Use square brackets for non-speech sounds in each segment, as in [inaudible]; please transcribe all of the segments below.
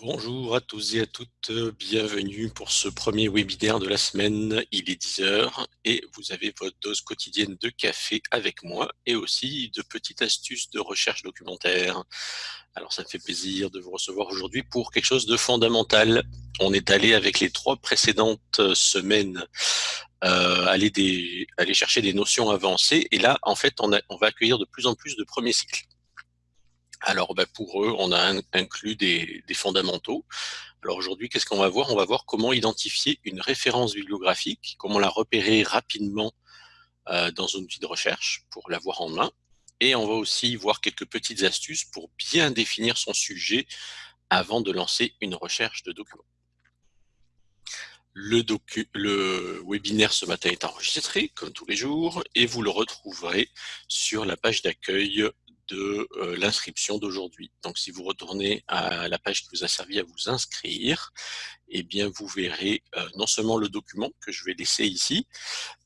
Bonjour à tous et à toutes, bienvenue pour ce premier webinaire de la semaine. Il est 10h et vous avez votre dose quotidienne de café avec moi et aussi de petites astuces de recherche documentaire. Alors ça me fait plaisir de vous recevoir aujourd'hui pour quelque chose de fondamental. On est allé avec les trois précédentes semaines euh, aller, chercher des notions avancées et là en fait on va accueillir de plus en plus de premiers cycles. Alors bah, pour eux, on a inclus des, fondamentaux. Alors aujourd'hui, qu'est-ce qu'on va voir? On va voir comment identifier une référence bibliographique, comment la repérer rapidement euh, dans un outil de recherche pour l'avoir en main. Et on va aussi voir quelques petites astuces pour bien définir son sujet avant de lancer une recherche de documents. Le, le, webinaire ce matin est enregistré, comme tous les jours, et vous le retrouverez sur la page d'accueil de euh, l'inscription d'aujourd'hui. Donc, si vous retournez à la page qui vous a servi à vous inscrire, eh bien, vous verrez euh, non seulement le document que je vais laisser ici,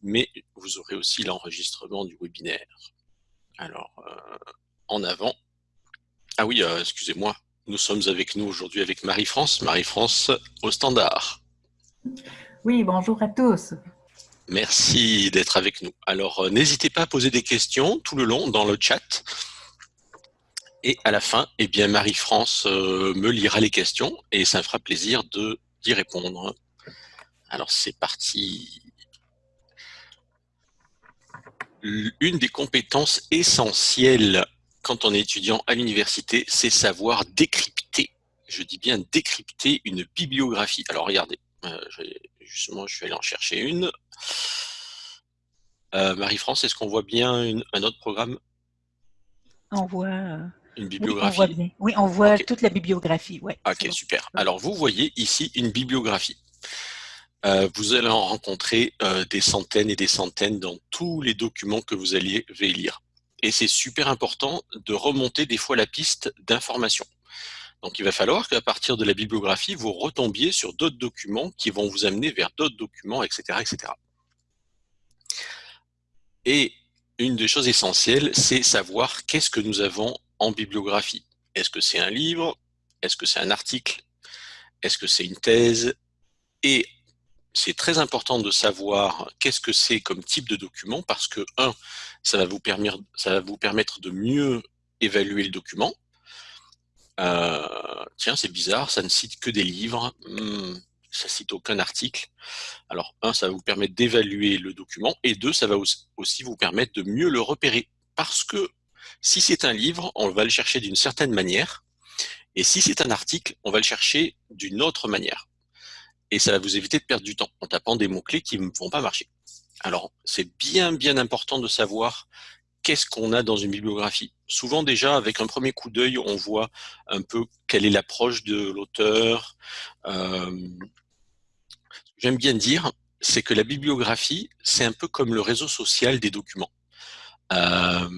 mais vous aurez aussi l'enregistrement du webinaire. Alors, euh, en avant. Ah oui, excusez-moi, nous sommes avec nous aujourd'hui avec Marie-France. Marie-France au standard. Oui, bonjour à tous. Merci d'être avec nous. Alors, n'hésitez pas à poser des questions tout le long dans le chat. Et à la fin, eh bien Marie-France euh, me lira les questions et ça me fera plaisir d'y répondre. Alors c'est parti. Une des compétences essentielles quand on est étudiant à l'université, c'est savoir décrypter. Je dis bien décrypter une bibliographie. Alors regardez, euh, justement je suis allé en chercher une. Euh, Marie-France, est-ce qu'on voit bien un autre programme? On voit une bibliographie Oui, on voit, toute la bibliographie. Ouais, ok, super. Alors, vous voyez ici une bibliographie. Euh, vous allez en rencontrer euh, des centaines et des centaines dans tous les documents que vous allez lire. Et c'est super important de remonter des fois la piste d'information. Donc, il va falloir qu'à partir de la bibliographie, vous retombiez sur d'autres documents qui vont vous amener vers d'autres documents, etc., etc. Et une des choses essentielles, c'est savoir qu'est-ce que nous avons en bibliographie. Est-ce que c'est un livre? Est-ce que c'est un article? Est-ce que c'est une thèse? Et c'est très important de savoir qu'est-ce que c'est comme type de document parce que, un, ça va vous permettre, ça va vous permettre de mieux évaluer le document. Euh, tiens, c'est bizarre, ça ne cite que des livres, hmm, ça cite aucun article. Alors, un, ça va vous permettre d'évaluer le document, et deux, ça va aussi vous permettre de mieux le repérer. Parce que si c'est un livre, on va le chercher d'une certaine manière. Et si c'est un article, on va le chercher d'une autre manière. Et ça va vous éviter de perdre du temps en tapant des mots-clés qui ne vont pas marcher. Alors, c'est bien, bien important de savoir qu'est-ce qu'on a dans une bibliographie. Souvent déjà, avec un premier coup d'œil, on voit un peu quelle est l'approche de l'auteur. Euh, j'aime bien dire, c'est que la bibliographie, c'est un peu comme le réseau social des documents. Euh,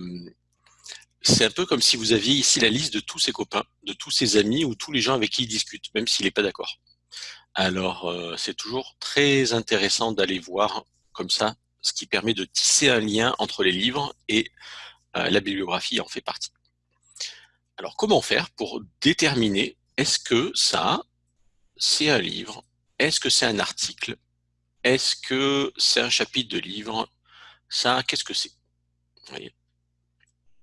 c'est un peu comme si vous aviez ici la liste de tous ses copains, de tous ses amis ou tous les gens avec qui il discute, même s'il n'est pas d'accord. Alors, euh, c'est toujours très intéressant d'aller voir comme ça, ce qui permet de tisser un lien entre les livres et euh, la bibliographie en fait partie. Alors, comment faire pour déterminer est-ce que ça, c'est un livre? Est-ce que c'est un article? Est-ce que c'est un chapitre de livre? Ça, qu'est-ce que c'est?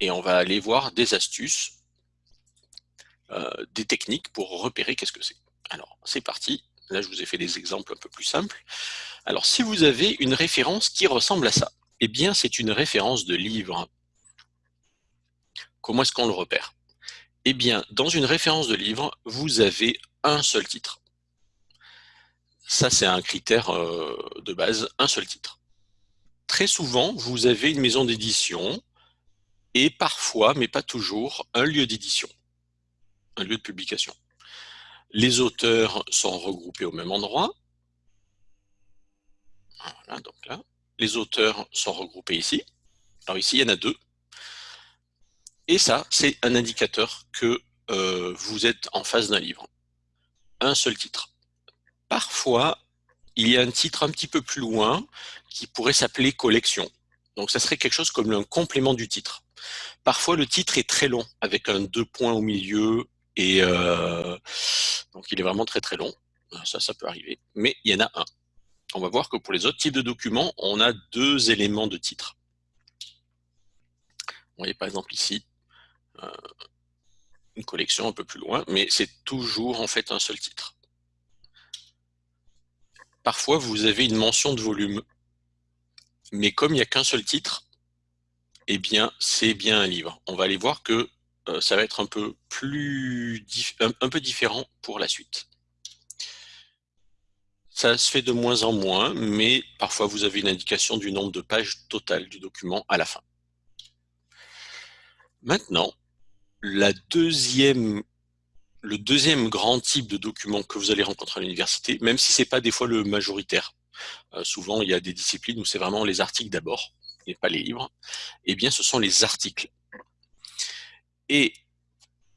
Et on va aller voir des astuces, euh, des techniques pour repérer qu'est-ce que c'est. Alors, c'est parti. Là, je vous ai fait des exemples un peu plus simples. Alors, si vous avez une référence qui ressemble à ça, eh bien, c'est une référence de livre. Comment est-ce qu'on le repère? Eh bien, dans une référence de livre, vous avez un seul titre. Ça, c'est un critère euh, de base, un seul titre. Très souvent, vous avez une maison d'édition et parfois, mais pas toujours, un lieu d'édition, un lieu de publication. Les auteurs sont regroupés au même endroit. Donc là. Les auteurs sont regroupés ici. Alors ici, il y en a deux. Et ça, c'est un indicateur que euh, vous êtes en face d'un livre. Un seul titre. Parfois, il y a un titre un petit peu plus loin qui pourrait s'appeler collection. Donc ça serait quelque chose comme un complément du titre. Parfois, le titre est très long, avec un deux points au milieu et, euh, Donc il est vraiment très très long. Ça, ça peut arriver. Mais il y en a un. On va voir que pour les autres types de documents, on a deux éléments de titre. Vous voyez par exemple ici, euh, une collection un peu plus loin, mais c'est toujours en fait un seul titre. Parfois, vous avez une mention de volume, mais comme il n'y a qu'un seul titre, eh bien, c'est bien un livre. On va aller voir que euh, ça va être un peu plus un peu différent pour la suite. Ça se fait de moins en moins, mais parfois vous avez une indication du nombre de pages totales du document à la fin. Maintenant, le deuxième grand type de document que vous allez rencontrer à l'université, même si ce n'est pas des fois le majoritaire, euh, souvent il y a des disciplines où c'est vraiment les articles d'abord, et pas les livres, eh bien ce sont les articles. Et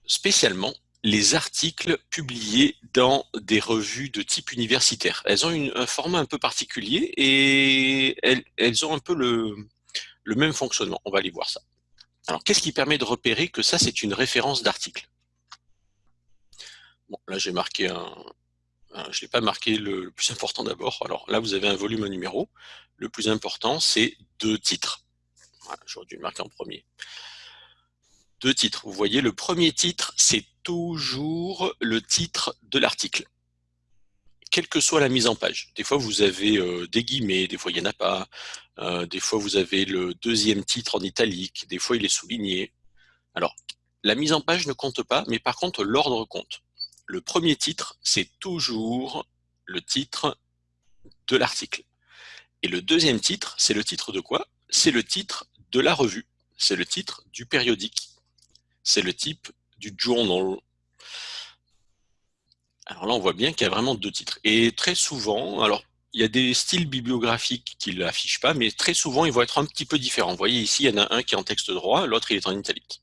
spécialement, les articles publiés dans des revues de type universitaire. Elles ont un format un peu particulier et elles, ont un peu le, même fonctionnement. On va aller voir ça. Alors, qu'est-ce qui permet de repérer que ça, c'est une référence d'article? Bon, là, j'ai marqué un... je n'ai pas marqué le, plus important d'abord. Alors là, vous avez un volume, un numéro. Le plus important, c'est deux titres. Voilà, J'aurais dû le marquer en premier deux titres. Vous voyez, le premier titre, c'est toujours le titre de l'article, quelle que soit la mise en page. Des fois, vous avez euh, des guillemets, des fois, il n'y en a pas. Euh, des fois, vous avez le deuxième titre en italique, des fois, il est souligné. Alors, la mise en page ne compte pas, mais par contre, l'ordre compte. Le premier titre, c'est toujours le titre de l'article. Et le deuxième titre, c'est le titre de quoi? C'est le titre de la revue, c'est le titre du périodique c'est le type du journal. Alors là, on voit bien qu'il y a vraiment deux titres. Et très souvent, alors il y a des styles bibliographiques qui ne l'affichent pas, mais très souvent, ils vont être un petit peu différents. Vous voyez ici, il y en a un qui est en texte droit, l'autre il est en italique.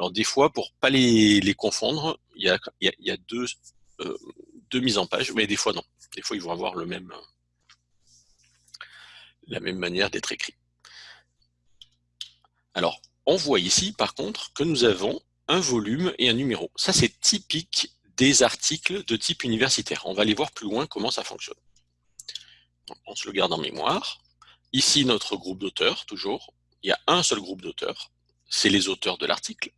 Alors des fois, pour pas les, confondre, il y a, euh, deux mises en page, mais des fois non. Des fois, ils vont avoir même, la même manière d'être écrits. Alors, on voit ici, par contre, que nous avons un volume et un numéro. Ça, c'est typique des articles de type universitaire. On va aller voir plus loin comment ça fonctionne. on se le garde en mémoire. Ici, notre groupe d'auteurs, toujours. Il y a un seul groupe d'auteurs. C'est les auteurs de l'article.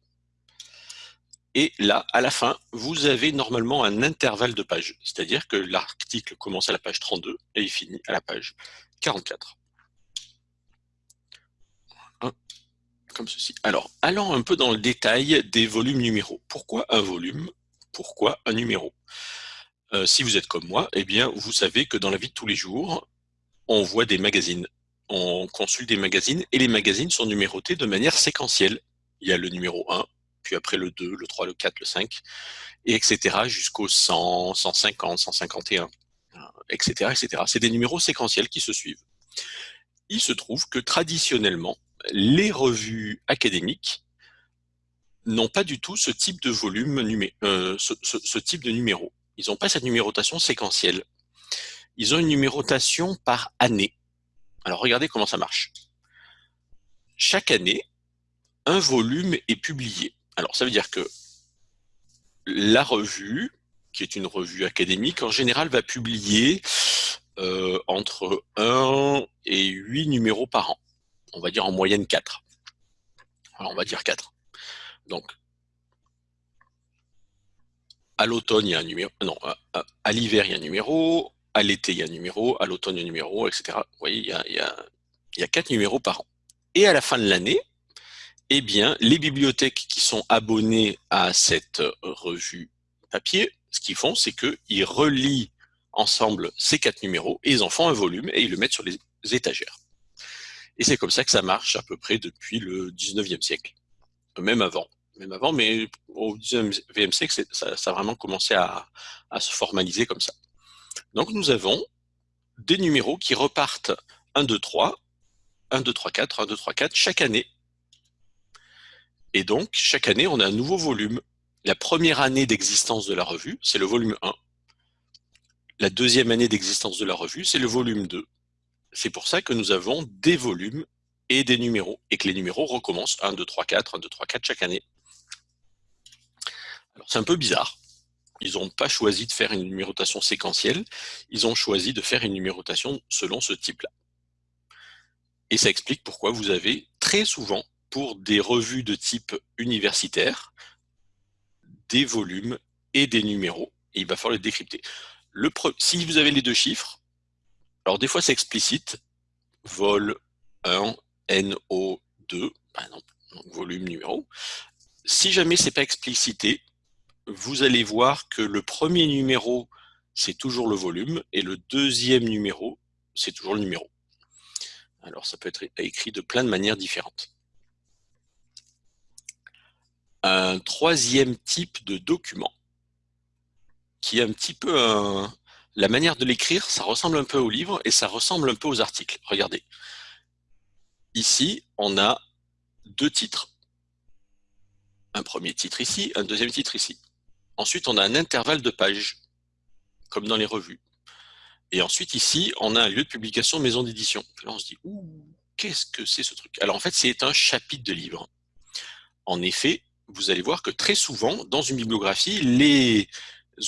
Et là, à la fin, vous avez normalement un intervalle de pages. C'est-à-dire que l'article commence à la page 32 et il finit à la page 44 comme ceci. Alors, allons un peu dans le détail des volumes numéros. Pourquoi un volume? Pourquoi un numéro? Euh, Si vous êtes comme moi, eh bien, vous savez que dans la vie de tous les jours, on voit des magazines, on consulte des magazines, et les magazines sont numérotés de manière séquentielle. Il y a le numéro 1, puis après le 2, le 3, le 4, le 5, et etc. jusqu'au 100, 150, 151, etc. etc. C'est des numéros séquentiels qui se suivent. Il se trouve que traditionnellement, les revues académiques n'ont pas du tout ce type de volume, euh, ce, type de numéro. Ils n'ont pas cette numérotation séquentielle. Ils ont une numérotation par année. Alors regardez comment ça marche. Chaque année, un volume est publié. Alors ça veut dire que la revue, qui est une revue académique, en général va publier euh, entre 1 et 8 numéros par an on va dire en moyenne 4. Alors on va dire 4. Donc, à l'automne, il y a un numéro, non, à, l'hiver, il y a un numéro, à l'été, il y a un numéro, à l'automne, il y a un numéro, etc. Vous voyez, il y, a, il, y a, 4 numéros par an. Et à la fin de l'année, eh bien, les bibliothèques qui sont abonnées à cette revue papier, ce qu'ils font, c'est qu'ils relient ensemble ces quatre numéros et ils en font un volume et ils le mettent sur les étagères. Et c'est comme ça que ça marche à peu près depuis le 19e siècle, même avant. Même avant, mais au 19e siècle, ça, a vraiment commencé à, se formaliser comme ça. Donc nous avons des numéros qui repartent 1, 2, 3, 1, 2, 3, 4, 1, 2, 3, 4, chaque année. Et donc, chaque année, on a un nouveau volume. La première année d'existence de la revue, c'est le volume 1. La deuxième année d'existence de la revue, c'est le volume 2. C'est pour ça que nous avons des volumes et des numéros, et que les numéros recommencent 1, 2, 3, 4, 1, 2, 3, 4 chaque année. Alors c'est un peu bizarre. ils n'ont pas choisi de faire une numérotation séquentielle, ils ont choisi de faire une numérotation selon ce type-là. Et ça explique pourquoi vous avez très souvent, pour des revues de type universitaire, des volumes et des numéros, et il va falloir les décrypter. Le si vous avez les deux chiffres, alors des fois c'est explicite, vol 1, NO2, par exemple, volume, numéro. Si jamais c'est pas explicité, vous allez voir que le premier numéro, c'est toujours le volume, et le deuxième numéro, c'est toujours le numéro. Alors ça peut être écrit de plein de manières différentes. Un troisième type de document, qui est un petit peu un... La manière de l'écrire, ça ressemble un peu au livre et ça ressemble un peu aux articles. Regardez. Ici, on a deux titres. Un premier titre ici, un deuxième titre ici. Ensuite, on a un intervalle de pages, comme dans les revues. Et ensuite, ici, on a un lieu de publication maison d'édition. Là, on se dit, ouh, qu'est-ce que c'est ce truc? Alors, en fait, c'est un chapitre de livre. En effet, vous allez voir que très souvent, dans une bibliographie, les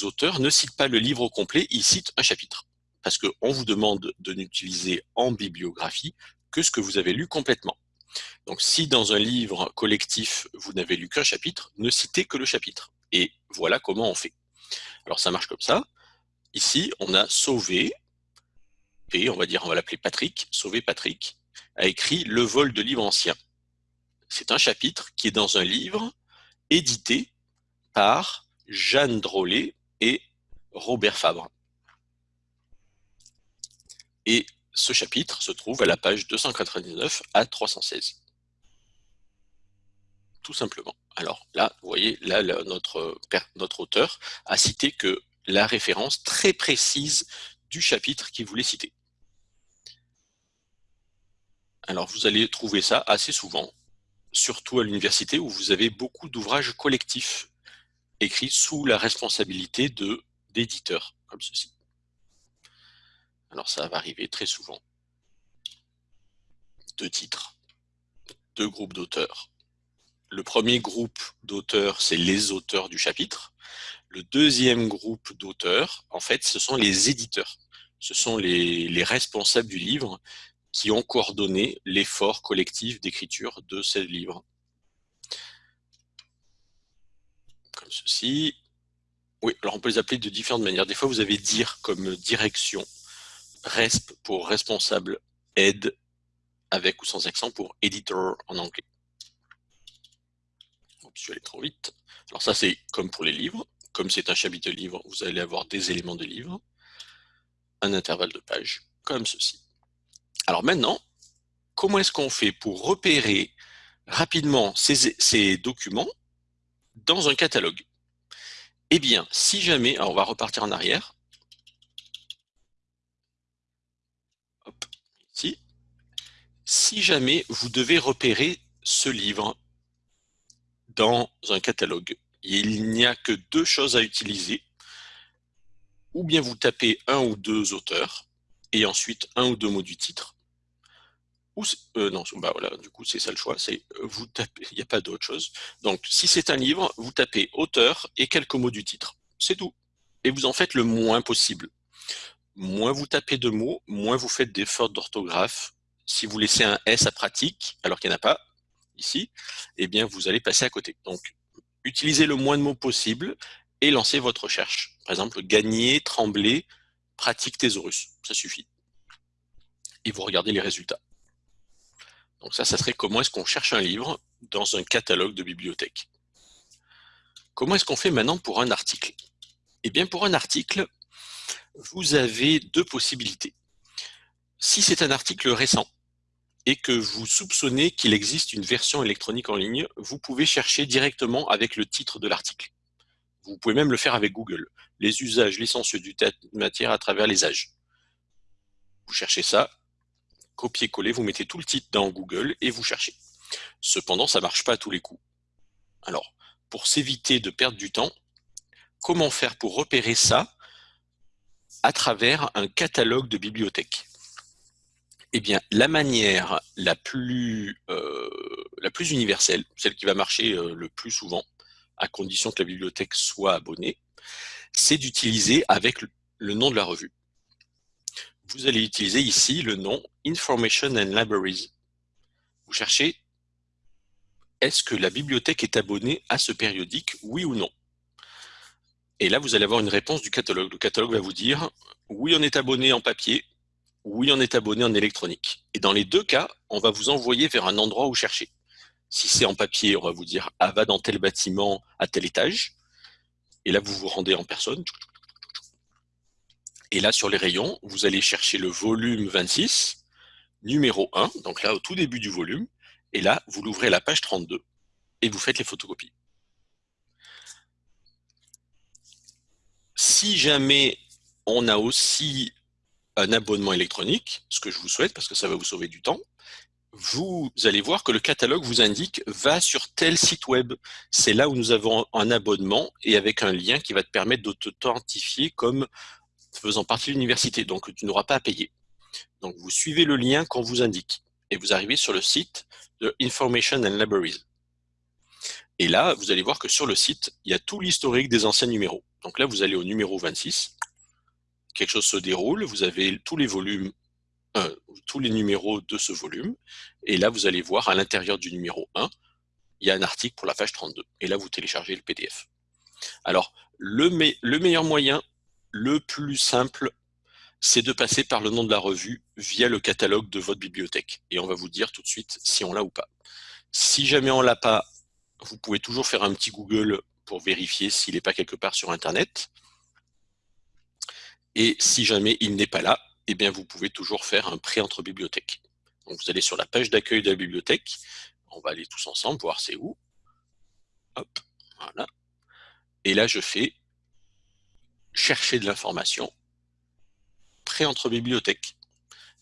auteurs ne citent pas le livre au complet, ils citent un chapitre. Parce qu'on vous demande de n'utiliser en bibliographie que ce que vous avez lu complètement. Donc, si dans un livre collectif, vous n'avez lu qu'un chapitre, ne citez que le chapitre. Et voilà comment on fait. Alors, ça marche comme ça. Ici, on a Sauvé, et on va dire, on va l'appeler Patrick, Sauvé Patrick, a écrit Le vol de livres anciens. C'est un chapitre qui est dans un livre édité par Jeanne Drollet et Robert Fabre. Et ce chapitre se trouve à la page 299 à 316. Tout simplement. Alors là, vous voyez, là, notre, notre auteur a cité que la référence très précise du chapitre qu'il voulait citer. Alors vous allez trouver ça assez souvent, surtout à l'université où vous avez beaucoup d'ouvrages collectifs écrits sous la responsabilité d'éditeurs, comme ceci. Alors ça va arriver très souvent. Deux titres, deux groupes d'auteurs. Le premier groupe d'auteurs, c'est les auteurs du chapitre. Le deuxième groupe d'auteurs, en fait, ce sont les éditeurs. Ce sont les, responsables du livre qui ont coordonné l'effort collectif d'écriture de ce livre. Comme ceci. Oui, alors on peut les appeler de différentes manières. Des fois, vous avez dire comme direction, resp pour responsable, aide, avec ou sans accent pour editor en anglais. Je suis allé trop vite. Alors ça, c'est comme pour les livres comme c'est un chapitre de livre, vous allez avoir des éléments de livre, un intervalle de page, comme ceci. Alors maintenant, comment est-ce qu'on fait pour repérer rapidement ces, documents dans un catalogue? Eh bien, si jamais, on va repartir en arrière, Hop, ici, si jamais vous devez repérer ce livre dans un catalogue, il n'y a que deux choses à utiliser. Ou bien vous tapez un ou deux auteurs, et ensuite un ou deux mots du titre. Ou, euh, non, bah voilà, du coup c'est ça le choix, c'est euh, vous tapez, il n'y a pas d'autre chose. Donc si c'est un livre, vous tapez auteur et quelques mots du titre. C'est tout. Et vous en faites le moins possible. Moins vous tapez de mots, moins vous faites des fautes d'orthographe. Si vous laissez un S à pratique, alors qu'il n'y en a pas, ici, eh bien vous allez passer à côté. Donc utilisez le moins de mots possible et lancez votre recherche. Par exemple, gagner, trembler, pratique thésaurus, ça suffit. Et vous regardez les résultats. Donc ça, ça serait comment est-ce qu'on cherche un livre dans un catalogue de bibliothèque. Comment est-ce qu'on fait maintenant pour un article? Eh bien, pour un article, vous avez deux possibilités. Si c'est un article récent, et que vous soupçonnez qu'il existe une version électronique en ligne, vous pouvez chercher directement avec le titre de l'article. Vous pouvez même le faire avec Google. Les usages licencieux du matière à travers les âges. Vous cherchez ça, copier-coller, vous mettez tout le titre dans Google et vous cherchez. Cependant, ça ne marche pas à tous les coups. Alors, pour s'éviter de perdre du temps, comment faire pour repérer ça à travers un catalogue de bibliothèques? Eh bien, la manière la plus, euh, la plus universelle, celle qui va marcher euh, le plus souvent, à condition que la bibliothèque soit abonnée, c'est d'utiliser avec le nom de la revue. Vous allez utiliser ici le nom Information and Libraries. Vous cherchez est-ce que la bibliothèque est abonnée à ce périodique, oui ou non? Et là, vous allez avoir une réponse du catalogue. Le catalogue va vous dire oui, on est abonné en papier, oui, on est abonné en électronique. Et dans les deux cas, on va vous envoyer vers un endroit où chercher. Si c'est en papier, on va vous dire ah, va dans tel bâtiment à tel étage. Et là, vous vous rendez en personne. Et là, sur les rayons, vous allez chercher le volume 26, numéro 1, donc là, au tout début du volume. Et là, vous l'ouvrez à la page 32 et vous faites les photocopies. Si jamais on a aussi un abonnement électronique, ce que je vous souhaite parce que ça va vous sauver du temps, vous allez voir que le catalogue vous indique « va sur tel site web ». C'est là où nous avons un abonnement et avec un lien qui va te permettre de t'authentifier comme faisant partie de l'université. Donc, tu n'auras pas à payer. Donc, vous suivez le lien qu'on vous indique et vous arrivez sur le site de Information and Libraries. Et là, vous allez voir que sur le site, il y a tout l'historique des anciens numéros. Donc là, vous allez au numéro 26, quelque chose se déroule, vous avez tous les volumes euh, tous les numéros de ce volume. Et là, vous allez voir à l'intérieur du numéro 1, il y a un article pour la page 32. Et là, vous téléchargez le PDF. Alors, le, le meilleur moyen, le plus simple, c'est de passer par le nom de la revue via le catalogue de votre bibliothèque. Et on va vous dire tout de suite si on l'a ou pas. Si jamais on l'a pas, vous pouvez toujours faire un petit Google pour vérifier s'il n'est pas quelque part sur Internet. Et si jamais il n'est pas là, eh bien, vous pouvez toujours faire un prêt entre bibliothèques. Vous allez sur la page d'accueil de la bibliothèque. On va aller tous ensemble voir c'est où. Hop, voilà. Et là, je fais chercher de l'information, prêt entre bibliothèques.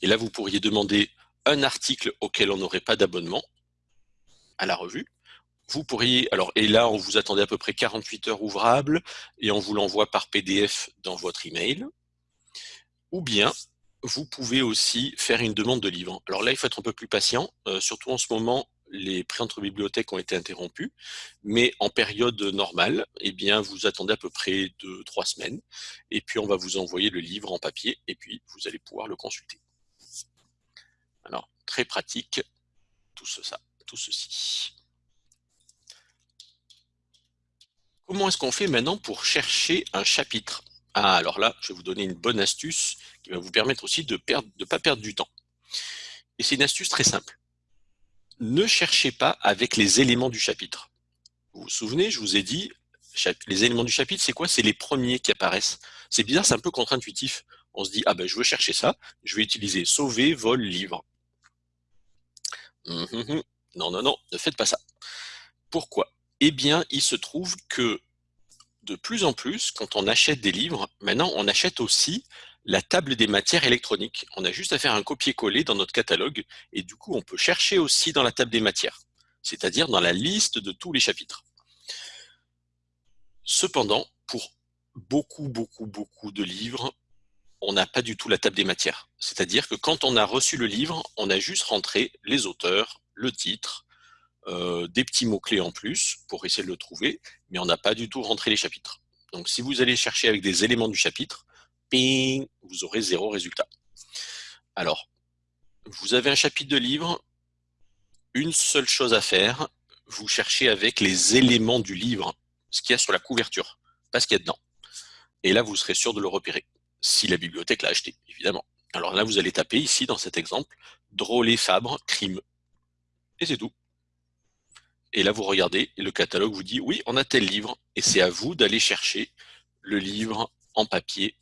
Et là, vous pourriez demander un article auquel on n'aurait pas d'abonnement à la revue. Vous pourriez, alors, et là, on vous attendait à peu près 48 heures ouvrables et on vous l'envoie par PDF dans votre email. Ou bien, vous pouvez aussi faire une demande de livre. Alors là, il faut être un peu plus patient, euh, surtout en ce moment, les prêts entre bibliothèques ont été interrompus, mais en période normale, eh bien, vous attendez à peu près deux, trois semaines, et puis on va vous envoyer le livre en papier, et puis vous allez pouvoir le consulter. Alors, très pratique, tout, ça, tout ceci. Comment est-ce qu'on fait maintenant pour chercher un chapitre? Ah, alors là, je vais vous donner une bonne astuce qui va vous permettre aussi de ne de pas perdre du temps. Et c'est une astuce très simple. Ne cherchez pas avec les éléments du chapitre. Vous vous souvenez, je vous ai dit, les éléments du chapitre, c'est quoi? C'est les premiers qui apparaissent. C'est bizarre, c'est un peu contre-intuitif. On se dit, ah ben je veux chercher ça, je vais utiliser sauver, vol, livre. Hum, hum, hum. Non, non, non, ne faites pas ça. Pourquoi? Eh bien, il se trouve que de plus en plus, quand on achète des livres, maintenant on achète aussi la table des matières électroniques. On a juste à faire un copier-coller dans notre catalogue et du coup on peut chercher aussi dans la table des matières, c'est-à-dire dans la liste de tous les chapitres. Cependant, pour beaucoup, beaucoup, beaucoup de livres, on n'a pas du tout la table des matières. C'est-à-dire que quand on a reçu le livre, on a juste rentré les auteurs, le titre, euh, des petits mots-clés en plus pour essayer de le trouver, mais on n'a pas du tout rentré les chapitres. Donc si vous allez chercher avec des éléments du chapitre, vous aurez zéro résultat. Alors, vous avez un chapitre de livre, une seule chose à faire, vous cherchez avec les éléments du livre, ce qu'il y a sur la couverture, pas ce qu'il y a dedans. Et là, vous serez sûr de le repérer, si la bibliothèque l'a acheté, évidemment. Alors là, vous allez taper ici, dans cet exemple, Drôlet Fabre, crime. Et c'est tout. Et là, vous regardez, et le catalogue vous dit, oui, on a tel livre, et c'est à vous d'aller chercher le livre en papier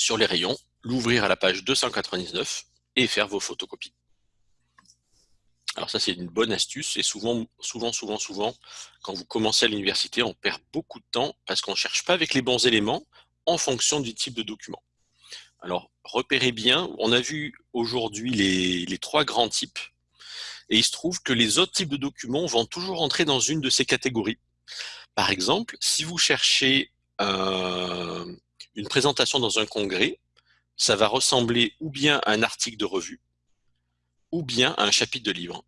sur les rayons, l'ouvrir à la page 299 et faire vos photocopies. Alors ça, c'est une bonne astuce, et souvent, souvent, souvent, souvent, quand vous commencez à l'université, on perd beaucoup de temps parce qu'on ne cherche pas avec les bons éléments en fonction du type de document. Alors, repérez bien, on a vu aujourd'hui les, trois grands types et il se trouve que les autres types de documents vont toujours entrer dans une de ces catégories. Par exemple, si vous cherchez une présentation dans un congrès, ça va ressembler ou bien à un article de revue, ou bien à un chapitre de livre.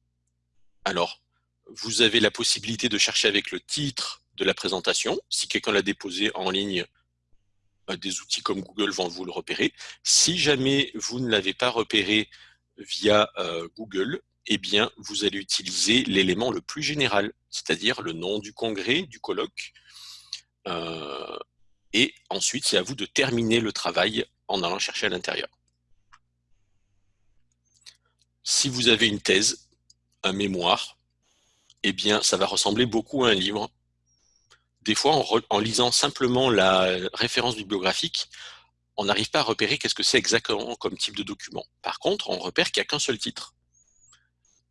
Alors, vous avez la possibilité de chercher avec le titre de la présentation. Si quelqu'un l'a déposé en ligne, euh, des outils comme Google vont vous le repérer. Si jamais vous ne l'avez pas repéré via euh, Google, eh bien, vous allez utiliser l'élément le plus général, c'est-à-dire le nom du congrès, du colloque. Euh, et ensuite, c'est à vous de terminer le travail en allant chercher à l'intérieur. Si vous avez une thèse, un mémoire, eh bien, ça va ressembler beaucoup à un livre. Des fois, en, lisant simplement la référence bibliographique, on n'arrive pas à repérer qu'est-ce que c'est exactement comme type de document. Par contre, on repère qu'il n'y a qu'un seul titre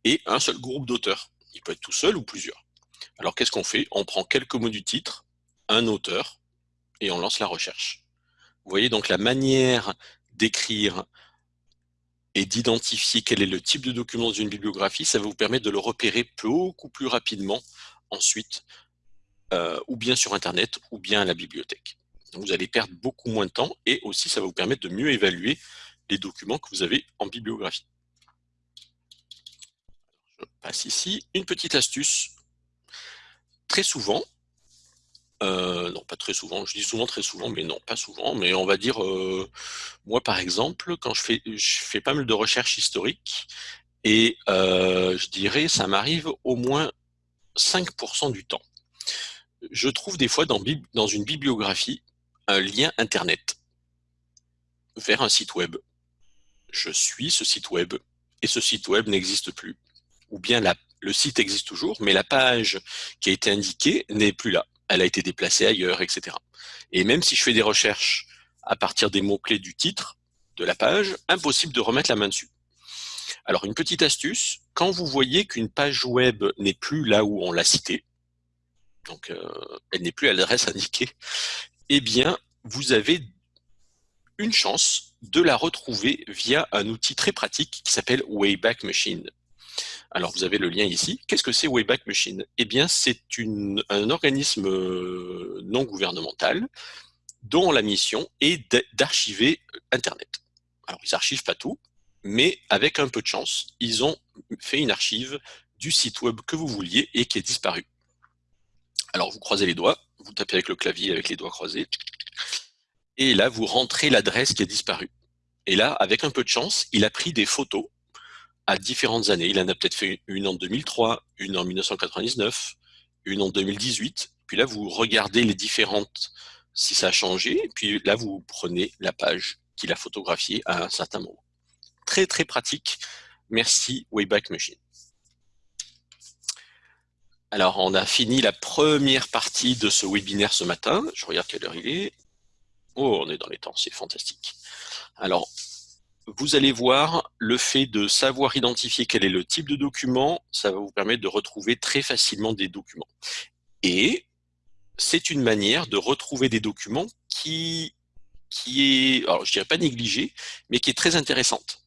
et un seul groupe d'auteurs. Il peut être tout seul ou plusieurs. Alors, qu'est-ce qu'on fait? On prend quelques mots du titre, un auteur, et on lance la recherche. Vous voyez donc la manière d'écrire et d'identifier quel est le type de document dans une bibliographie, ça va vous permettre de le repérer beaucoup plus rapidement ensuite, euh, ou bien sur Internet, ou bien à la bibliothèque. vous allez perdre beaucoup moins de temps, et aussi ça va vous permettre de mieux évaluer les documents que vous avez en bibliographie. Je passe ici. Une petite astuce. Très souvent, euh, non, pas très souvent. Je dis souvent très souvent, mais non, pas souvent. Mais on va dire, euh, moi par exemple, quand je fais, je fais pas mal de recherches historiques, et euh, je dirais, ça m'arrive au moins 5% du temps. Je trouve des fois dans, une bibliographie un lien Internet vers un site web. Je suis ce site web, et ce site web n'existe plus. Ou bien le site existe toujours, mais la page qui a été indiquée n'est plus là elle a été déplacée ailleurs, etc. Et même si je fais des recherches à partir des mots-clés du titre, de la page, impossible de remettre la main dessus. Alors une petite astuce, quand vous voyez qu'une page web n'est plus là où on l'a citée, donc euh, elle n'est plus à l'adresse indiquée, eh bien vous avez une chance de la retrouver via un outil très pratique qui s'appelle Wayback Machine. Alors, vous avez le lien ici. Qu'est-ce que c'est Wayback Machine? Eh bien, c'est un organisme euh, non gouvernemental dont la mission est d'archiver Internet. Alors, ils archivent pas tout, mais avec un peu de chance, ils ont fait une archive du site web que vous vouliez et qui est disparu. Alors, vous croisez les doigts, vous tapez avec le clavier avec les doigts croisés, et là, vous rentrez l'adresse qui a disparu. Et là, avec un peu de chance, il a pris des photos à différentes années. Il en a peut-être fait une en 2003, une en 1999, une en 2018. Puis là, vous regardez les différentes, si ça a changé. Puis là, vous prenez la page qu'il a photographiée à un certain moment. Très, très pratique. Merci Wayback Machine. Alors, on a fini la première partie de ce webinaire ce matin. Je regarde quelle heure il est. Oh, on est dans les temps, c'est fantastique. Alors, vous allez voir le fait de savoir identifier quel est le type de document, ça va vous permettre de retrouver très facilement des documents. Et c'est une manière de retrouver des documents qui, est, je dirais pas négligée, mais qui est très intéressante.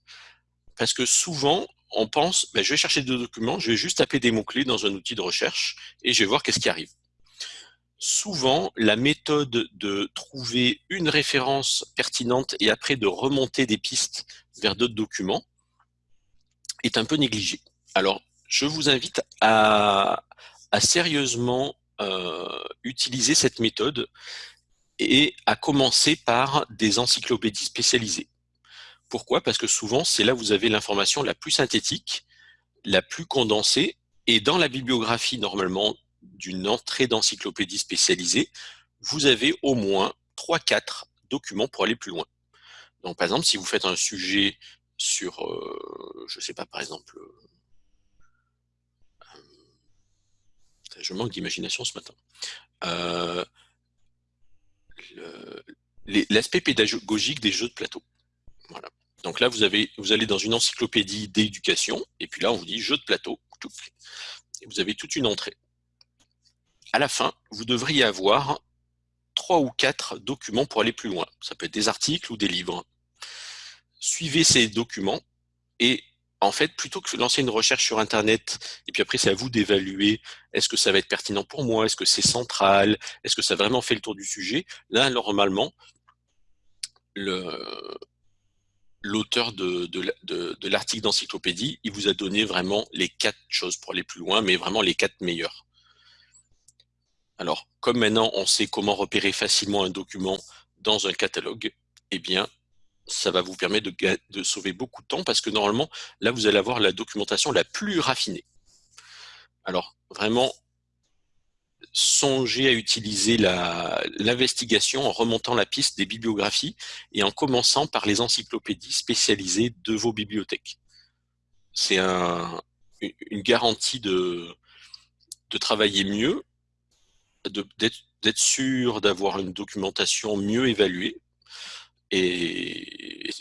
Parce que souvent, on pense, ben, je vais chercher des documents, je vais juste taper des mots-clés dans un outil de recherche et je vais voir qu'est-ce qui arrive souvent, la méthode de trouver une référence pertinente et après de remonter des pistes vers d'autres documents est un peu négligée. Alors, je vous invite à, sérieusement euh, utiliser cette méthode et à commencer par des encyclopédies spécialisées. Pourquoi? Parce que souvent, c'est là où vous avez l'information la plus synthétique, la plus condensée, et dans la bibliographie, normalement, d'une entrée d'encyclopédie spécialisée, vous avez au moins 3-4 documents pour aller plus loin. Donc, par exemple, si vous faites un sujet sur, euh, je ne sais pas, par exemple, euh, je manque d'imagination ce matin, euh, l'aspect pédagogique des jeux de plateau. Donc là, vous, vous allez dans une encyclopédie d'éducation, et puis là, on vous dit jeux de plateau, et vous avez toute une entrée à la fin, vous devriez avoir trois ou quatre documents pour aller plus loin. Ça peut être des articles ou des livres. Suivez ces documents et en fait, plutôt que de lancer une recherche sur Internet, et puis après c'est à vous d'évaluer, est-ce que ça va être pertinent pour moi, est-ce que c'est central, est-ce que ça a vraiment fait le tour du sujet, là, normalement, l'auteur de, de l'article d'encyclopédie, il vous a donné vraiment les quatre choses pour aller plus loin, mais vraiment les quatre meilleures. Alors, comme maintenant on sait comment repérer facilement un document dans un catalogue, eh bien, ça va vous permettre de, sauver beaucoup de temps parce que normalement, là, vous allez avoir la documentation la plus raffinée. Alors, vraiment, songez à utiliser l'investigation en remontant la piste des bibliographies et en commençant par les encyclopédies spécialisées de vos bibliothèques. C'est un, une garantie de travailler mieux, d'être sûr d'avoir une documentation mieux évaluée, et,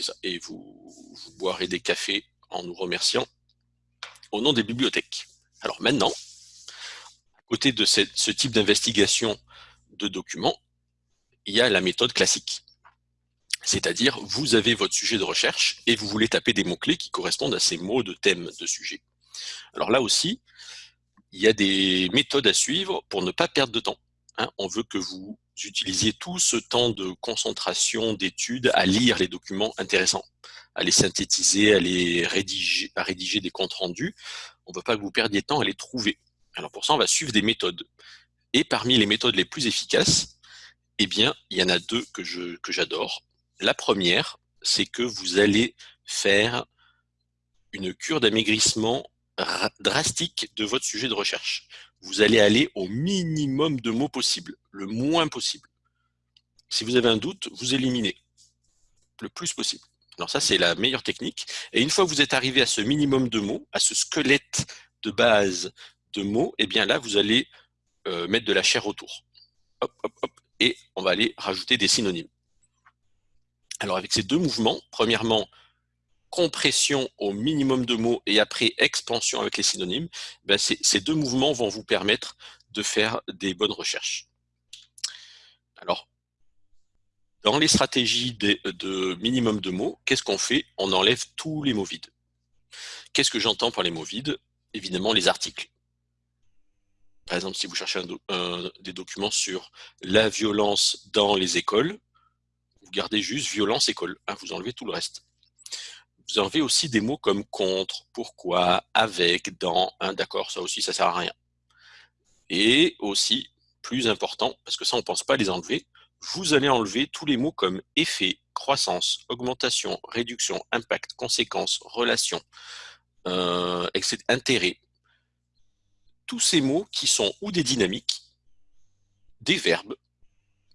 vous boirez des cafés en nous remerciant au nom des bibliothèques. Alors maintenant, côté de ce type d'investigation de documents, il y a la méthode classique. C'est-à-dire, vous avez votre sujet de recherche et vous voulez taper des mots-clés qui correspondent à ces mots de thème de sujet. Alors là aussi, il y a des méthodes à suivre pour ne pas perdre de temps. Hein. on veut que vous utilisiez tout ce temps de concentration, d'études, à lire les documents intéressants, à les synthétiser, à les rédiger, à rédiger des comptes rendus. On ne veut pas que vous perdiez de temps à les trouver. Alors pour ça, on va suivre des méthodes. Et parmi les méthodes les plus efficaces, eh bien, il y en a deux que j'adore. La première, c'est que vous allez faire une cure d'amaigrissement drastique de votre sujet de recherche. Vous allez aller au minimum de mots possible, le moins possible. Si vous avez un doute, vous éliminez le plus possible. Alors ça, c'est la meilleure technique. Et une fois que vous êtes arrivé à ce minimum de mots, à ce squelette de base de mots, et eh bien là, vous allez euh, mettre de la chair autour. Hop, hop, hop, et on va aller rajouter des synonymes. Alors avec ces deux mouvements, premièrement, compression au minimum de mots et après expansion avec les synonymes, ben ces deux mouvements vont vous permettre de faire des bonnes recherches. Alors, dans les stratégies de, minimum de mots, qu'est-ce qu'on fait? On enlève tous les mots vides. Qu'est-ce que j'entends par les mots vides? Évidemment, les articles. Par exemple, si vous cherchez des documents sur la violence dans les écoles, vous gardez juste violence école, hein, vous enlevez tout le reste. Vous enlevez aussi des mots comme contre, pourquoi, avec, dans, d'accord, ça aussi ça sert à rien. Et aussi, plus important, parce que ça on ne pense pas les enlever, vous allez enlever tous les mots comme effet, croissance, augmentation, réduction, impact, conséquence, relation, euh, intérêt, tous ces mots qui sont ou des dynamiques, des verbes,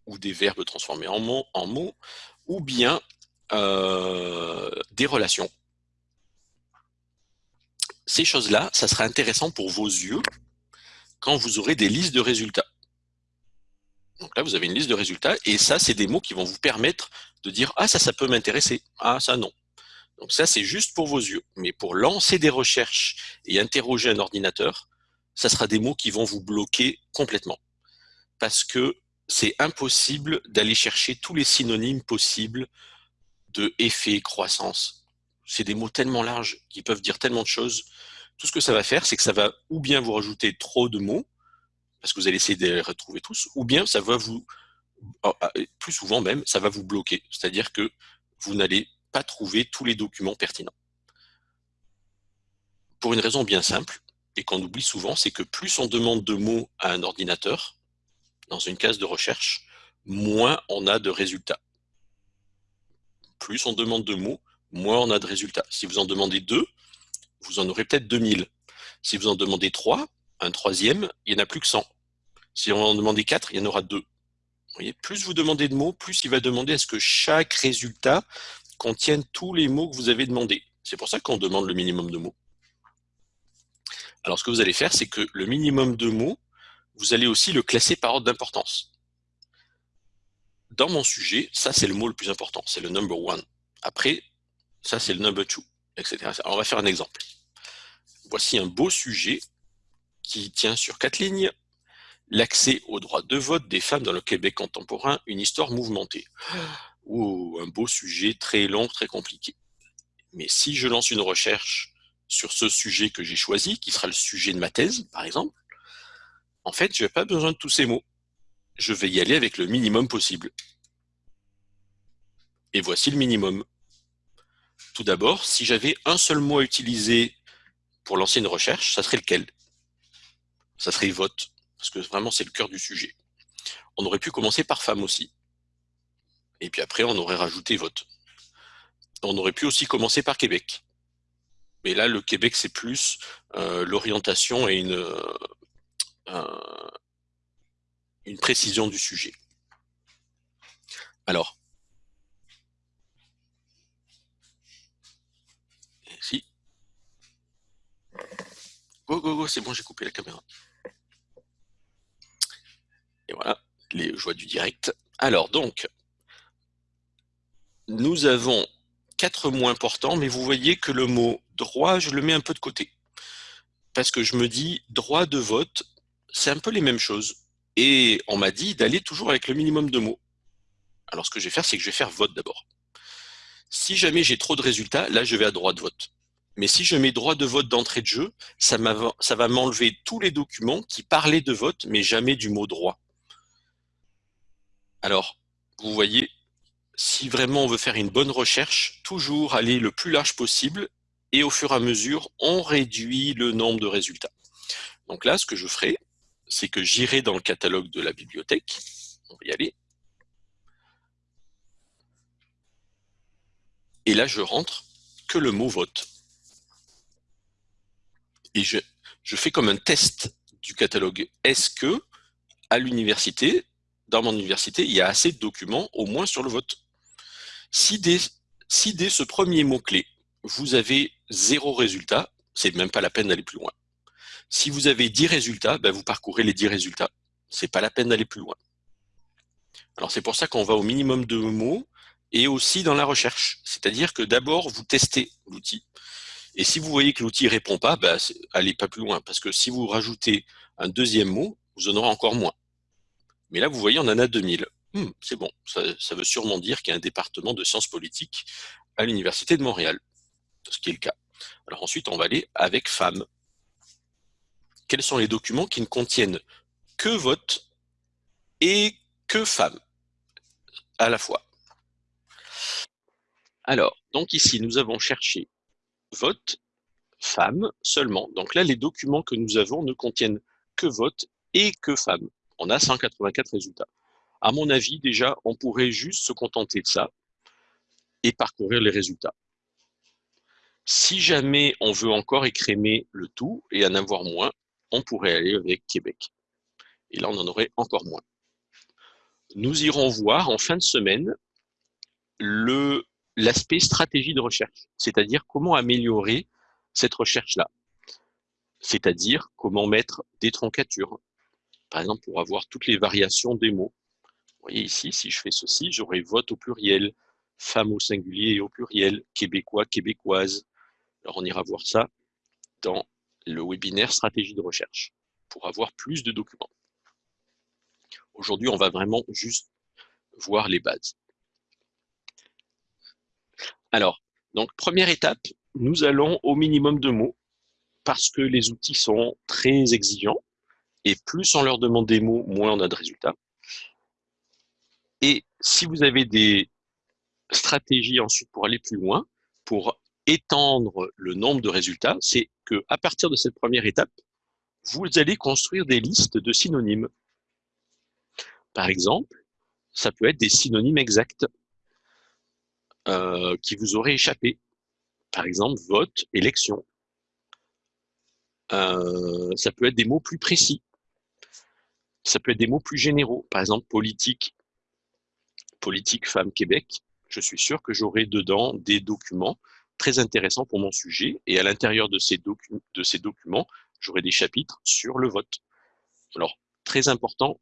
ou des verbes transformés en mots, en mots ou bien euh, des relations. Ces choses-là, ça sera intéressant pour vos yeux quand vous aurez des listes de résultats. Donc là, vous avez une liste de résultats, et ça, c'est des mots qui vont vous permettre de dire « Ah, ça, ça peut m'intéresser. Ah, ça, non. » Donc ça, c'est juste pour vos yeux. Mais pour lancer des recherches et interroger un ordinateur, ça sera des mots qui vont vous bloquer complètement. Parce que c'est impossible d'aller chercher tous les synonymes possibles de effet, croissance. C'est des mots tellement larges qui peuvent dire tellement de choses. Tout ce que ça va faire, c'est que ça va ou bien vous rajouter trop de mots, parce que vous allez essayer de les retrouver tous, ou bien ça va vous, ah, ah, plus souvent même, ça va vous bloquer. C'est-à-dire que vous n'allez pas trouver tous les documents pertinents. Pour une raison bien simple, et qu'on oublie souvent, c'est que plus on demande de mots à un ordinateur, dans une case de recherche, moins on a de résultats. Plus on demande de mots, moins on a de résultats. Si vous en demandez deux, vous en aurez peut-être 2000. Si vous en demandez trois, un troisième, il n'y en a plus que 100. Si on en demandait quatre, il y en aura deux. Voyez, plus vous demandez de mots, plus il va demander à ce que chaque résultat contienne tous les mots que vous avez demandés. C'est pour ça qu'on demande le minimum de mots. Alors, ce que vous allez faire, c'est que le minimum de mots, vous allez aussi le classer par ordre d'importance. Dans mon sujet, ça, c'est le mot le plus important, c'est le number one. Après, ça, c'est le number two, etc. Alors, on va faire un exemple. Voici un beau sujet qui tient sur quatre lignes. L'accès au droit de vote des femmes dans le Québec contemporain, une histoire mouvementée. [gasps] Ou un beau sujet très long, très compliqué. Mais si je lance une recherche sur ce sujet que j'ai choisi, qui sera le sujet de ma thèse, par exemple, en fait, je n'ai pas besoin de tous ces mots. Je vais y aller avec le minimum possible. Et voici le minimum. Tout d'abord, si j'avais un seul mot à utiliser pour lancer une recherche, ça serait lequel? Ça serait vote. parce que vraiment c'est le cœur du sujet. On aurait pu commencer par femme aussi. Et puis après, on aurait rajouté vote. On aurait pu aussi commencer par Québec. Mais là, le Québec, c'est plus euh, l'orientation et une, euh, une précision du sujet. Alors, si. Go, go, go, c'est bon, j'ai coupé la caméra. Et voilà, les joies du direct. Alors, donc, nous avons quatre mots importants, mais vous voyez que le mot droit, je le mets un peu de côté. Parce que je me dis, droit de vote, c'est un peu les mêmes choses. Et on m'a dit d'aller toujours avec le minimum de mots. Alors ce que je vais faire, c'est que je vais faire vote d'abord. Si jamais j'ai trop de résultats, là je vais à droit de vote. Mais si je mets droit de vote d'entrée de jeu, ça, va m'enlever tous les documents qui parlaient de vote, mais jamais du mot droit. Alors, vous voyez, si vraiment on veut faire une bonne recherche, toujours aller le plus large possible et au fur et à mesure, on réduit le nombre de résultats. Donc là, ce que je ferai, c'est que j'irai dans le catalogue de la bibliothèque. On va y aller. Et là, je rentre que le mot vote. Et je, fais comme un test du catalogue. Est-ce que, à l'université, dans mon université, il y a assez de documents, au moins sur le vote? Si dès, si dès ce premier mot-clé, vous avez zéro résultat, c'est même pas la peine d'aller plus loin. Si vous avez 10 résultats, ben vous parcourez les 10 résultats. C'est pas la peine d'aller plus loin. Alors c'est pour ça qu'on va au minimum de mots et aussi dans la recherche. C'est-à-dire que d'abord, vous testez l'outil. Et si vous voyez que l'outil ne répond pas, ben, allez pas plus loin. Parce que si vous rajoutez un deuxième mot, vous en aurez encore moins. Mais là, vous voyez, on en a 2000. Hmm, c'est bon, ça, veut sûrement dire qu'il y a un département de sciences politiques à l'Université de Montréal, ce qui est le cas. Alors ensuite, on va aller avec femmes. Quels sont les documents qui ne contiennent que vote et que femmes à la fois Alors, donc ici, nous avons cherché vote, femmes seulement. Donc là, les documents que nous avons ne contiennent que vote et que femmes. On a 184 résultats. À mon avis, déjà, on pourrait juste se contenter de ça et parcourir les résultats. Si jamais on veut encore écrémer le tout et en avoir moins, on pourrait aller avec Québec. Et là, on en aurait encore moins. Nous irons voir en fin de semaine l'aspect stratégie de recherche, c'est-à-dire comment améliorer cette recherche-là. C'est-à-dire comment mettre des troncatures, par exemple pour avoir toutes les variations des mots, vous voyez ici, si je fais ceci, j'aurai vote au pluriel, femme au singulier et au pluriel, québécois, québécoise. Alors on ira voir ça dans le webinaire stratégie de recherche pour avoir plus de documents. Aujourd'hui, on va vraiment juste voir les bases. Alors, donc première étape, nous allons au minimum de mots parce que les outils sont très exigeants et plus on leur demande des mots, moins on a de résultats. Et si vous avez des stratégies ensuite pour aller plus loin, pour étendre le nombre de résultats, c'est que à partir de cette première étape, vous allez construire des listes de synonymes. Par exemple, ça peut être des synonymes exacts euh, qui vous auraient échappé. Par exemple, vote, élection. Euh, ça peut être des mots plus précis. Ça peut être des mots plus généraux. Par exemple, politique, politique Femmes Québec, je suis sûr que j'aurai dedans des documents très intéressants pour mon sujet. Et à l'intérieur de, ces de ces documents, j'aurai des chapitres sur le vote. Alors, très important,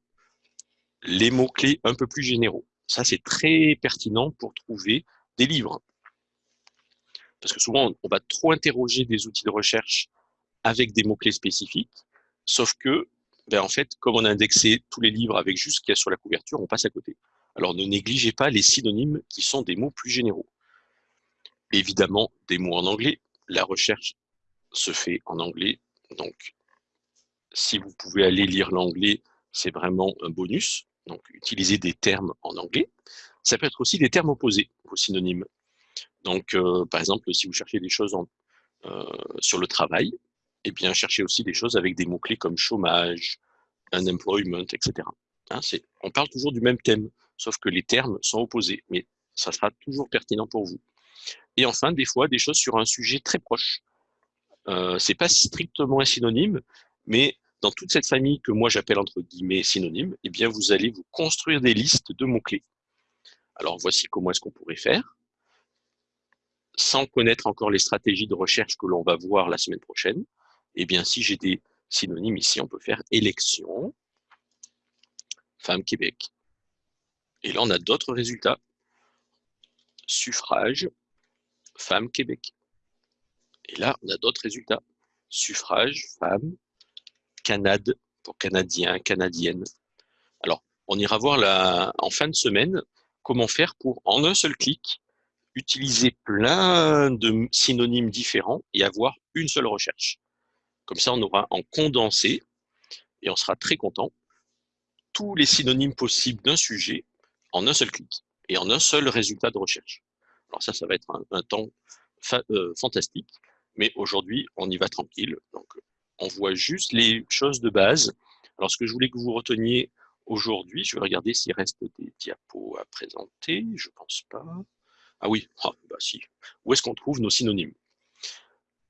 les mots-clés un peu plus généraux. Ça, c'est très pertinent pour trouver des livres. Parce que souvent, on va trop interroger des outils de recherche avec des mots-clés spécifiques, sauf que, ben, en fait, comme on a indexé tous les livres avec juste ce qu'il y a sur la couverture, on passe à côté. Alors ne négligez pas les synonymes qui sont des mots plus généraux. Évidemment, des mots en anglais. La recherche se fait en anglais. Donc, si vous pouvez aller lire l'anglais, c'est vraiment un bonus. Donc, utilisez des termes en anglais. Ça peut être aussi des termes opposés, vos synonymes. Donc, euh, par exemple, si vous cherchez des choses euh, sur le travail, eh bien, cherchez aussi des choses avec des mots-clés comme chômage, unemployment, etc. Hein, on parle toujours du même thème, sauf que les termes sont opposés, mais ça sera toujours pertinent pour vous. Et enfin, des fois, des choses sur un sujet très proche. Euh, c'est pas strictement un synonyme, mais dans toute cette famille que moi j'appelle entre guillemets synonyme, eh bien vous allez vous construire des listes de mots-clés. Alors voici comment est-ce qu'on pourrait faire. Sans connaître encore les stratégies de recherche que l'on va voir la semaine prochaine, eh bien si j'ai des synonymes ici, on peut faire élection, femme Québec. Et là, on a d'autres résultats. Suffrage, femme Québec. Et là, on a d'autres résultats. Suffrage, femme, Canade, pour Canadien, Canadienne. Alors, on ira voir en fin de semaine comment faire pour, en un seul clic, utiliser plein de synonymes différents et avoir une seule recherche. Comme ça, on aura en condensé et on sera très content tous les synonymes possibles d'un sujet en un seul clic et en un seul résultat de recherche. Alors ça, ça va être un, temps euh, fantastique, mais aujourd'hui, on y va tranquille. Donc, on voit juste les choses de base. Alors, ce que je voulais que vous reteniez aujourd'hui, je vais regarder s'il reste des diapos à présenter. Je pense pas. Ah oui, ah, bah si. Où est-ce qu'on trouve nos synonymes?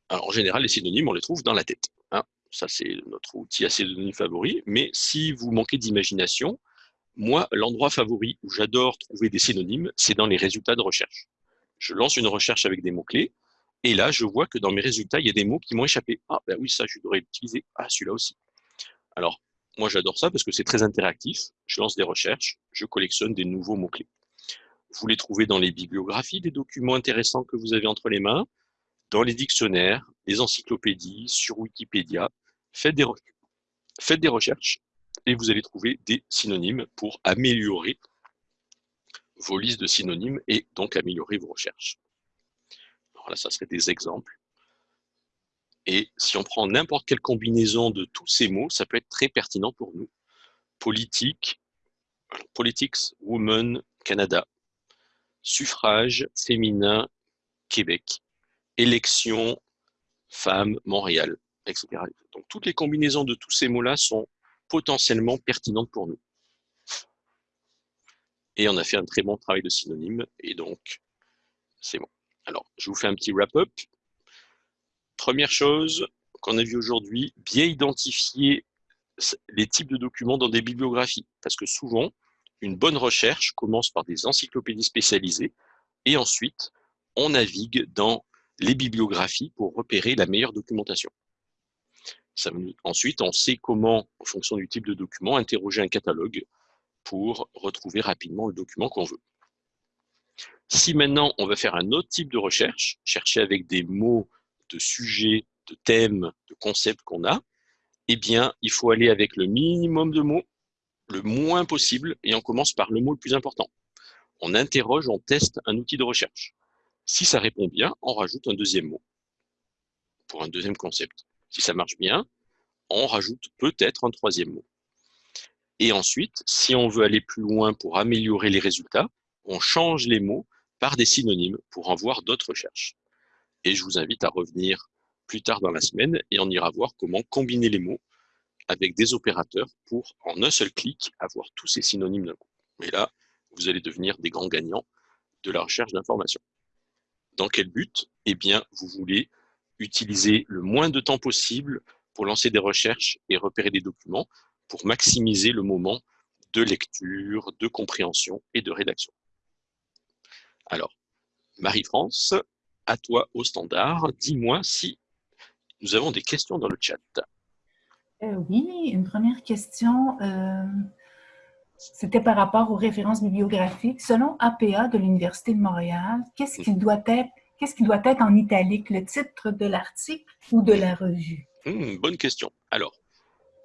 Alors, en général, les synonymes, on les trouve dans la tête. Hein. Ça, c'est notre outil à synonymes favori. Mais si vous manquez d'imagination, moi, l'endroit favori où j'adore trouver des synonymes, c'est dans les résultats de recherche. Je lance une recherche avec des mots-clés, et là, je vois que dans mes résultats, il y a des mots qui m'ont échappé. Ah, ben oui, ça, je devrais l'utiliser. Ah, celui-là aussi. Alors, moi, j'adore ça parce que c'est très interactif. Je lance des recherches, je collectionne des nouveaux mots-clés. Vous les trouvez dans les bibliographies, des documents intéressants que vous avez entre les mains, dans les dictionnaires, les encyclopédies, sur Wikipédia. Faites des, faites des recherches et vous allez trouver des synonymes pour améliorer vos listes de synonymes et donc améliorer vos recherches. Alors là, ça serait des exemples. Et si on prend n'importe quelle combinaison de tous ces mots, ça peut être très pertinent pour nous. Politique, politics, woman, Canada. Suffrage, féminin, Québec. Élection, femme, Montréal, etc. Donc toutes les combinaisons de tous ces mots-là sont potentiellement pertinentes pour nous. Et on a fait un très bon travail de synonyme, et donc c'est bon. Alors, je vous fais un petit wrap-up. Première chose qu'on a vu aujourd'hui, bien identifier les types de documents dans des bibliographies. Parce que souvent, une bonne recherche commence par des encyclopédies spécialisées et ensuite, on navigue dans les bibliographies pour repérer la meilleure documentation ensuite, on sait comment, en fonction du type de document, interroger un catalogue pour retrouver rapidement le document qu'on veut. Si maintenant on va faire un autre type de recherche, chercher avec des mots de sujets, de thèmes, de concepts qu'on a, eh bien, il faut aller avec le minimum de mots, le moins possible, et on commence par le mot le plus important. On interroge, on teste un outil de recherche. Si ça répond bien, on rajoute un deuxième mot pour un deuxième concept. Si ça marche bien, on rajoute peut-être un troisième mot. Et ensuite, si on veut aller plus loin pour améliorer les résultats, on change les mots par des synonymes pour en voir d'autres recherches. Et je vous invite à revenir plus tard dans la semaine et on ira voir comment combiner les mots avec des opérateurs pour, en un seul clic, avoir tous ces synonymes d'un coup. Et là, vous allez devenir des grands gagnants de la recherche d'informations. Dans quel but? Eh bien, vous voulez utiliser le moins de temps possible pour lancer des recherches et repérer des documents pour maximiser le moment de lecture, de compréhension et de rédaction. Alors, Marie-France, à toi au standard, dis-moi si nous avons des questions dans le chat. Euh, oui, une première question. Euh, c'était par rapport aux références bibliographiques. Selon APA de l'Université de Montréal, qu'est-ce qui doit être qu'est-ce qui doit être en italique, le titre de l'article ou de la revue? Hmm, bonne question. Alors,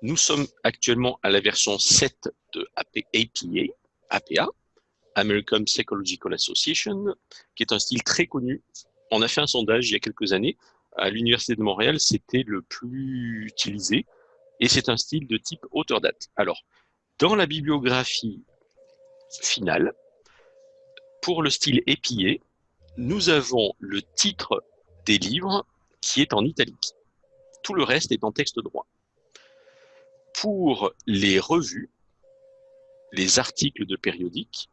nous sommes actuellement à la version 7 de APA, American Psychological Association, qui est un style très connu. On a fait un sondage il y a quelques années. À l'Université de Montréal, c'était le plus utilisé. Et c'est un style de type auteur-date. Alors, dans la bibliographie finale, pour le style épié, nous avons le titre des livres qui est en italique. Tout le reste est en texte droit. Pour les revues, les articles de périodiques,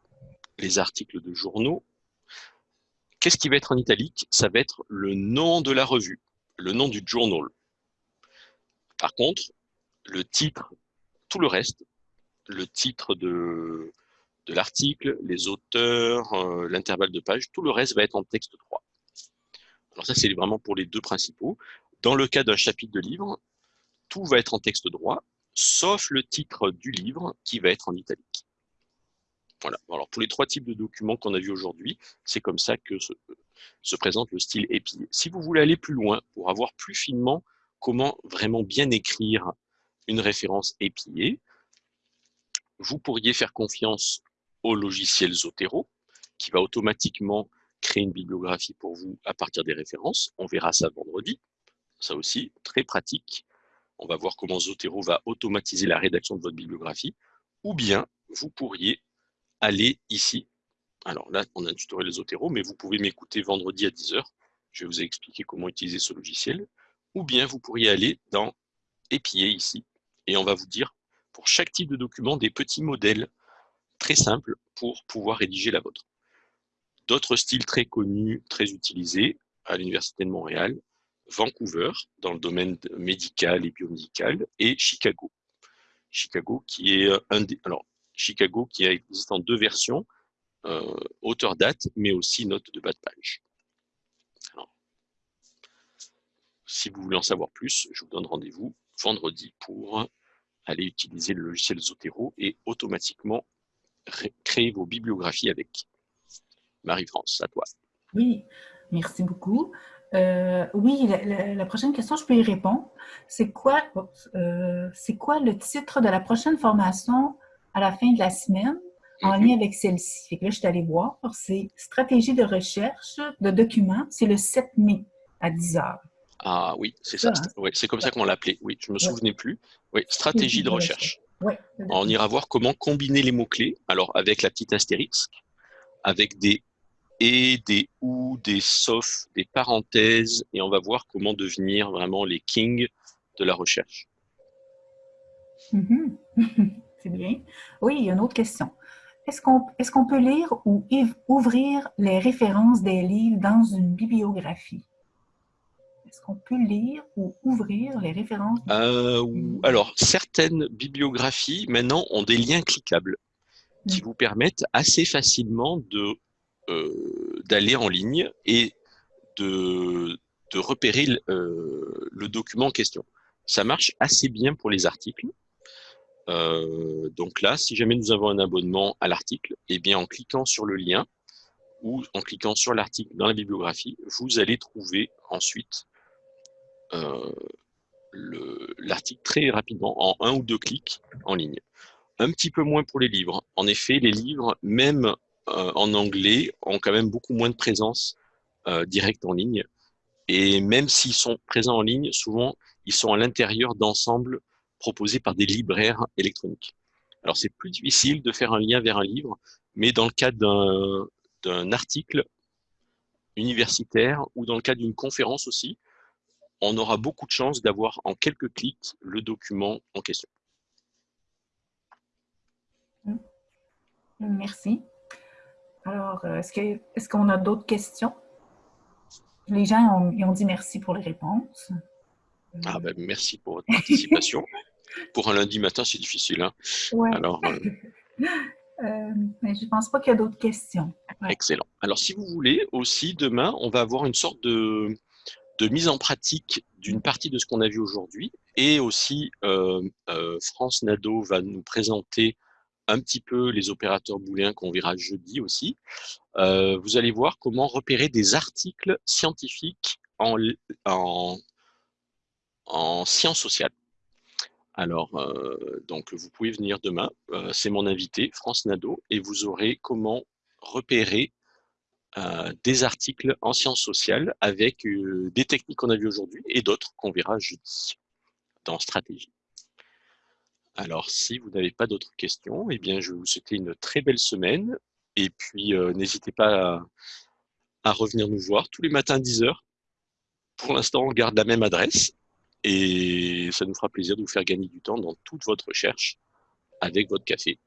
les articles de journaux, qu'est-ce qui va être en italique? Ça va être le nom de la revue, le nom du journal. Par contre, le titre, tout le reste, le titre de, de l'article, les auteurs, euh, l'intervalle de page, tout le reste va être en texte droit. Alors ça, c'est vraiment pour les deux principaux. Dans le cas d'un chapitre de livre, tout va être en texte droit, sauf le titre du livre qui va être en italique. Voilà. Alors pour les trois types de documents qu'on a vus aujourd'hui, c'est comme ça que se, se, présente le style épillé. Si vous voulez aller plus loin, pour avoir plus finement comment vraiment bien écrire une référence épillée, vous pourriez faire confiance au logiciel Zotero, qui va automatiquement créer une bibliographie pour vous à partir des références. On verra ça vendredi. Ça aussi, très pratique. On va voir comment Zotero va automatiser la rédaction de votre bibliographie. Ou bien, vous pourriez aller ici. Alors là, on a un tutoriel Zotero, mais vous pouvez m'écouter vendredi à 10h. Je vais vous expliquer comment utiliser ce logiciel. Ou bien, vous pourriez aller dans Épier ici. Et on va vous dire, pour chaque type de document, des petits modèles très simples pour pouvoir rédiger la vôtre. D'autres styles très connus, très utilisés à l'Université de Montréal, Vancouver, dans le domaine médical et biomédical, et Chicago. Chicago qui est un des... Alors, Chicago qui existe en deux versions, euh, auteur-date, mais aussi note de bas de page. si vous voulez en savoir plus, je vous donne rendez-vous vendredi pour aller utiliser le logiciel Zotero et automatiquement créer vos bibliographies avec. Marie-France, à toi. Oui, merci beaucoup. Euh, oui, la, prochaine question, je peux y répondre. C'est quoi, euh, c'est quoi le titre de la prochaine formation à la fin de la semaine en mhm. lien avec celle-ci? Là, je suis allée voir. C'est stratégie de recherche de documents. C'est le 7 mai à 10 h. Ah oui, c'est ça. Hein? c'est comme ça qu'on l'appelait. Oui, je me souvenais plus. Oui, stratégie de recherche. On ira voir comment combiner les mots-clés. Alors, avec la petite astérisque, avec des et, des ou, des sauf, des parenthèses, et on va voir comment devenir vraiment les kings de la recherche. Mm-hmm. [laughs] C'est bien. Oui, il y a une autre question. Est-ce qu'on est peut lire ou ouvrir les références des livres dans une bibliographie? Est-ce qu'on peut lire ou ouvrir les références? Euh, alors, certaines bibliographies, maintenant, ont des liens cliquables qui mm. vous permettent assez facilement de d'aller en ligne et de, repérer euh, le document en question. Ça marche assez bien pour les articles. Euh, donc là, si jamais nous avons un abonnement à l'article, eh bien en cliquant sur le lien ou en cliquant sur l'article dans la bibliographie, vous allez trouver ensuite l'article très rapidement, en un ou deux clics en ligne. Un petit peu moins pour les livres. En effet, les livres, même euh, en anglais ont quand même beaucoup moins de présence euh, directe en ligne. Et même s'ils sont présents en ligne, souvent, ils sont à l'intérieur d'ensembles proposés par des libraires électroniques. Alors, c'est plus difficile de faire un lien vers un livre, mais dans le cadre d'un article universitaire ou dans le cadre d'une conférence aussi, on aura beaucoup de chances d'avoir en quelques clics le document en question. Merci. Alors, euh, est-ce qu'on a d'autres questions? Les gens ont, ont, dit merci pour les réponses. Ah ben, merci pour votre participation. [laughs] pour un lundi matin, c'est difficile. Hein? Alors, euh, [laughs] euh, mais je ne pense pas qu'il y a d'autres questions. Excellent. Alors, si vous voulez, aussi, demain, on va avoir une sorte de, de mise en pratique d'une partie de ce qu'on a vu aujourd'hui. Et aussi, France Nado va nous présenter un petit peu les opérateurs booléens qu'on verra jeudi aussi. Euh, vous allez voir comment repérer des articles scientifiques en, en, en sciences sociales. Alors, euh, donc vous pouvez venir demain, euh, c'est mon invité, France Nadeau, et vous aurez comment repérer des articles en sciences sociales avec des techniques qu'on a vues aujourd'hui et d'autres qu'on verra jeudi dans stratégie. Alors, si vous n'avez pas d'autres questions, eh je vais vous souhaiter une très belle semaine. Et puis, euh, n'hésitez pas à, revenir nous voir tous les matins à 10h. Pour l'instant, on garde la même adresse. et ça nous fera plaisir de vous faire gagner du temps dans toute votre recherche avec votre café.